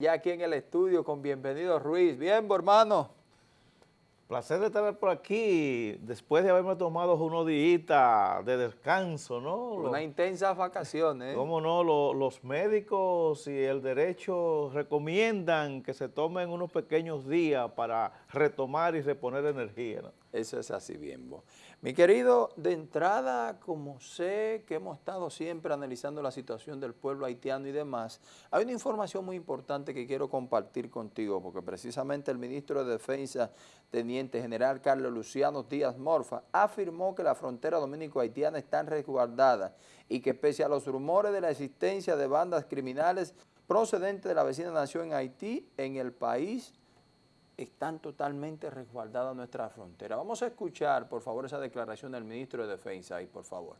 Ya aquí en el estudio con Bienvenido Ruiz. Bien, hermano. Placer de estar por aquí después de haberme tomado unos días de descanso, ¿no? Una intensa vacaciones. ¿eh? ¿Cómo no? los médicos y el derecho recomiendan que se tomen unos pequeños días para retomar y reponer energía, ¿no? Eso es así bien. Mi querido, de entrada, como sé que hemos estado siempre analizando la situación del pueblo haitiano y demás, hay una información muy importante que quiero compartir contigo, porque precisamente el ministro de Defensa, Teniente General Carlos Luciano Díaz Morfa, afirmó que la frontera dominico-haitiana está resguardada y que pese a los rumores de la existencia de bandas criminales procedentes de la vecina nación en Haití, en el país están totalmente resguardadas nuestra frontera. Vamos a escuchar, por favor, esa declaración del ministro de Defensa ahí, por favor.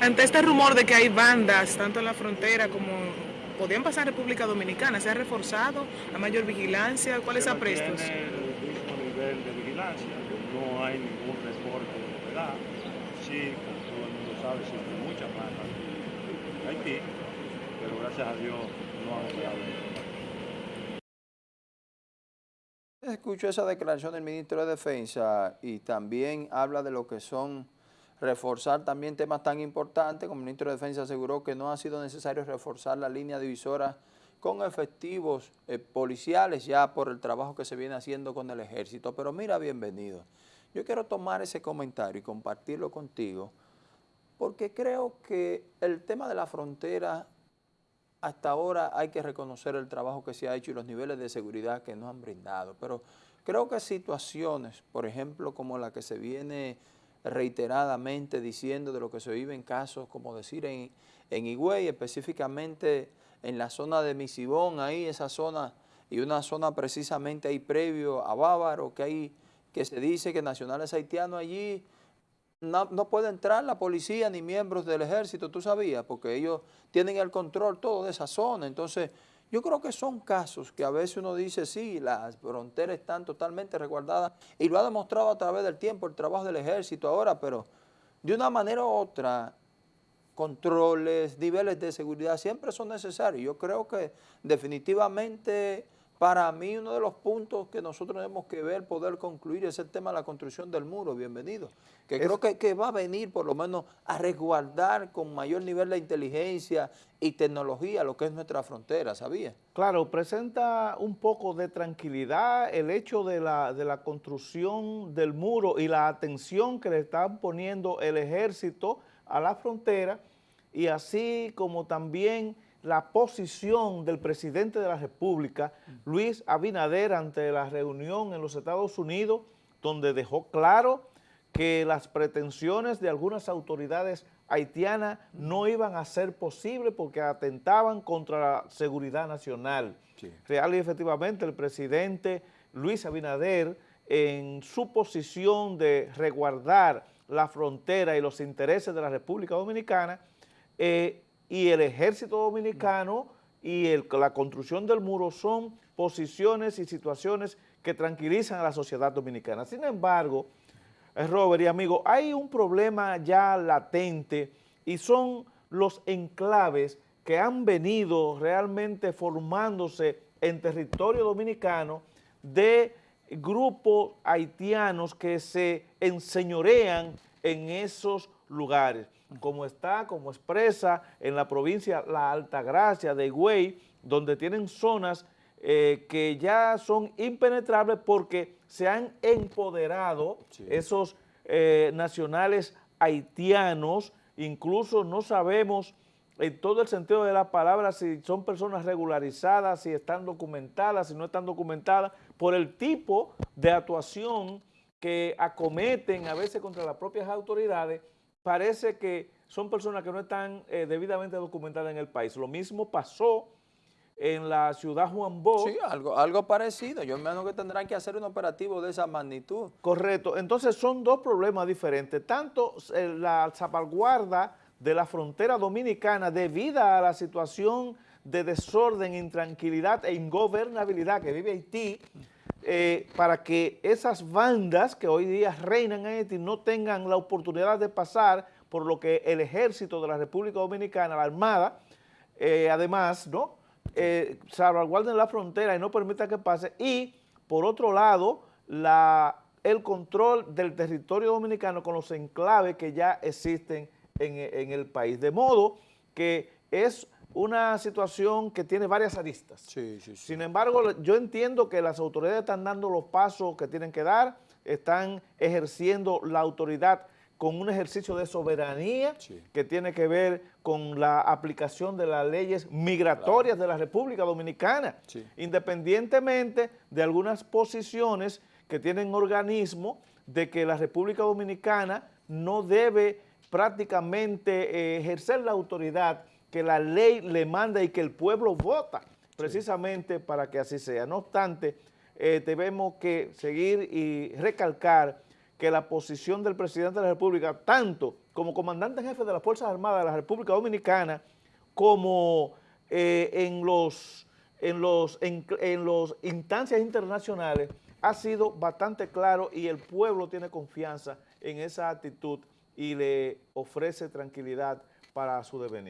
Ante este rumor de que hay bandas, tanto en la frontera como podían pasar en República Dominicana, ¿se ha reforzado la mayor vigilancia? ¿Cuáles aprestos? el mismo nivel de vigilancia, no hay ningún reporte de. Sí, como todo el mundo sabe, siempre muchas malas en Haití, pero gracias a Dios no ha operado. Escucho esa declaración del ministro de Defensa y también habla de lo que son reforzar también temas tan importantes, como el ministro de Defensa aseguró que no ha sido necesario reforzar la línea divisora con efectivos eh, policiales ya por el trabajo que se viene haciendo con el ejército. Pero mira, bienvenido. Yo quiero tomar ese comentario y compartirlo contigo porque creo que el tema de la frontera, hasta ahora hay que reconocer el trabajo que se ha hecho y los niveles de seguridad que nos han brindado, pero creo que situaciones, por ejemplo, como la que se viene reiteradamente diciendo de lo que se vive en casos, como decir, en, en Higüey, específicamente en la zona de Misibón, ahí esa zona, y una zona precisamente ahí previo a Bávaro, que hay, que se dice que nacionales haitianos allí no, no, puede entrar la policía ni miembros del ejército, tú sabías, porque ellos tienen el control todo de esa zona, entonces yo creo que son casos que a veces uno dice, sí, las fronteras están totalmente resguardadas y lo ha demostrado a través del tiempo el trabajo del ejército ahora, pero de una manera u otra, controles, niveles de seguridad siempre son necesarios. Yo creo que definitivamente para mí uno de los puntos que nosotros tenemos que ver, poder concluir, es el tema de la construcción del muro, bienvenido, que creo que, que, va a venir por lo menos a resguardar con mayor nivel de inteligencia y tecnología lo que es nuestra frontera, ¿sabía? Claro, presenta un poco de tranquilidad el hecho de la, de la construcción del muro y la atención que le están poniendo el ejército a la frontera y así como también la posición del presidente de la República, Luis Abinader, ante la reunión en los Estados Unidos, donde dejó claro que las pretensiones de algunas autoridades haitianas no iban a ser posibles porque atentaban contra la seguridad nacional. Sí. Real y efectivamente el presidente Luis Abinader, en su posición de resguardar la frontera y los intereses de la República Dominicana, eh, y el ejército dominicano y la construcción del muro son posiciones y situaciones que tranquilizan a la sociedad dominicana. Sin embargo, eh, Robert y amigo, hay un problema ya latente y son los enclaves que han venido realmente formándose en territorio dominicano de grupos haitianos que se enseñorean en esos lugares como está, como expresa en la provincia La Altagracia de Higüey, donde tienen zonas eh, que ya son impenetrables porque se han empoderado sí. esos eh, nacionales haitianos, incluso no sabemos en todo el sentido de la palabra si son personas regularizadas, si están documentadas, si no están documentadas, por el tipo de actuación que acometen a veces contra las propias autoridades parece que son personas que no están eh, debidamente documentadas en el país. Lo mismo pasó en la ciudad Juan Bosch. Sí, algo, algo parecido. Yo imagino que tendrán que hacer un operativo de esa magnitud. Correcto. Entonces son dos problemas diferentes. Tanto eh, la salvaguarda de la frontera dominicana debido a la situación de desorden, intranquilidad e ingobernabilidad que vive Haití, eh, para que esas bandas que hoy día reinan en Haití no tengan la oportunidad de pasar por lo que el ejército de la República Dominicana, la Armada, eh, además, ¿no? Eh, salvaguarden la frontera y no permita que pase. Y, por otro lado, la, el control del territorio dominicano con los enclaves que ya existen en, en el país. De modo que es una situación que tiene varias aristas. Sí, sí, sí. Sin embargo, yo entiendo que las autoridades están dando los pasos que tienen que dar, están ejerciendo la autoridad con un ejercicio de soberanía que tiene que ver con la aplicación de las leyes migratorias de la República Dominicana, independientemente de algunas posiciones que tienen organismos de que la República Dominicana no debe prácticamente eh, ejercer la autoridad que la ley le manda y que el pueblo vota, precisamente para que así sea. No obstante, eh, tenemos que seguir y recalcar que la posición del presidente de la República, tanto como comandante en jefe de las Fuerzas Armadas de la República Dominicana, como eh, en los en los en, en los instancias internacionales, ha sido bastante claro y el pueblo tiene confianza en esa actitud y le ofrece tranquilidad para su devenir.